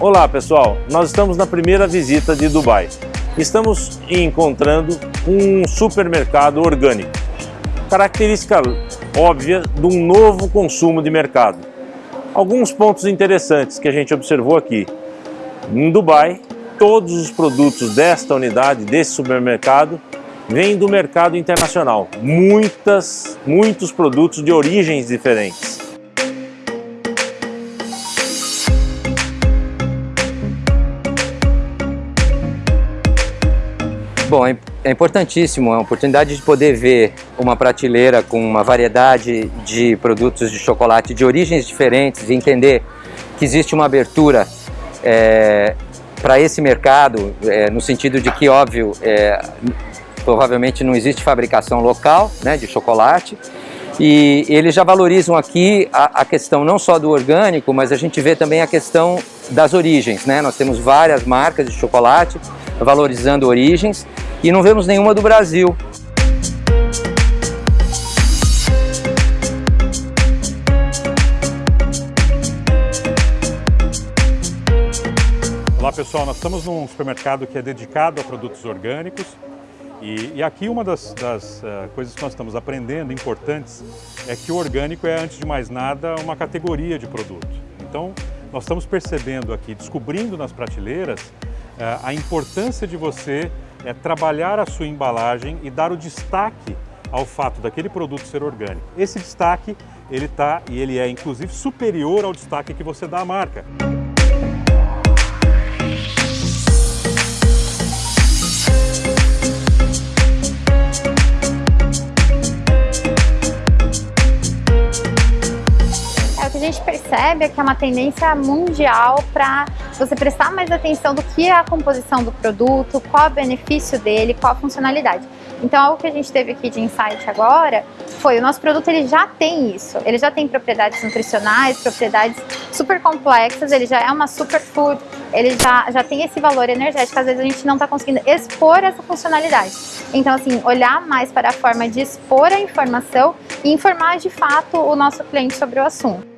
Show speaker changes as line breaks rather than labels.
Olá pessoal, nós estamos na primeira visita de Dubai. Estamos encontrando um supermercado orgânico. Característica óbvia de um novo consumo de mercado. Alguns pontos interessantes que a gente observou aqui. Em Dubai, todos os produtos desta unidade, desse supermercado, vêm do mercado internacional. Muitas, muitos produtos de origens diferentes.
Bom, é, é importantíssimo, é uma oportunidade de poder ver uma prateleira com uma variedade de produtos de chocolate de origens diferentes e entender que existe uma abertura é, para esse mercado, é, no sentido de que, óbvio, é, provavelmente não existe fabricação local né, de chocolate, e eles já valorizam aqui a, a, questão não só do orgânico, mas a gente vê também a questão das origens. Né? Nós temos várias marcas de chocolate valorizando origens e não vemos nenhuma do Brasil.
Olá pessoal, nós estamos num supermercado que é dedicado a produtos orgânicos e, e aqui uma das, das uh, coisas que nós estamos aprendendo importantes é que o orgânico é, antes de mais nada, uma categoria de produto. Então, nós estamos percebendo aqui, descobrindo nas prateleiras, uh, a importância de você uh, trabalhar a sua embalagem e dar o destaque ao fato daquele produto ser orgânico. Esse destaque, ele está e ele é inclusive superior ao destaque que você dá à marca.
Gente percebe é que é uma tendência mundial para você prestar mais atenção do que é a composição do produto, qual é o benefício dele, qual a funcionalidade. Então, algo que a gente teve aqui de insight agora foi o nosso produto ele já tem isso, ele já tem propriedades nutricionais, propriedades super complexas, ele já é uma superfood, ele já, já tem esse valor energético, às vezes a gente não está conseguindo expor essa funcionalidade. Então, assim, olhar mais para a forma de expor a informação e informar de fato o nosso cliente sobre o assunto.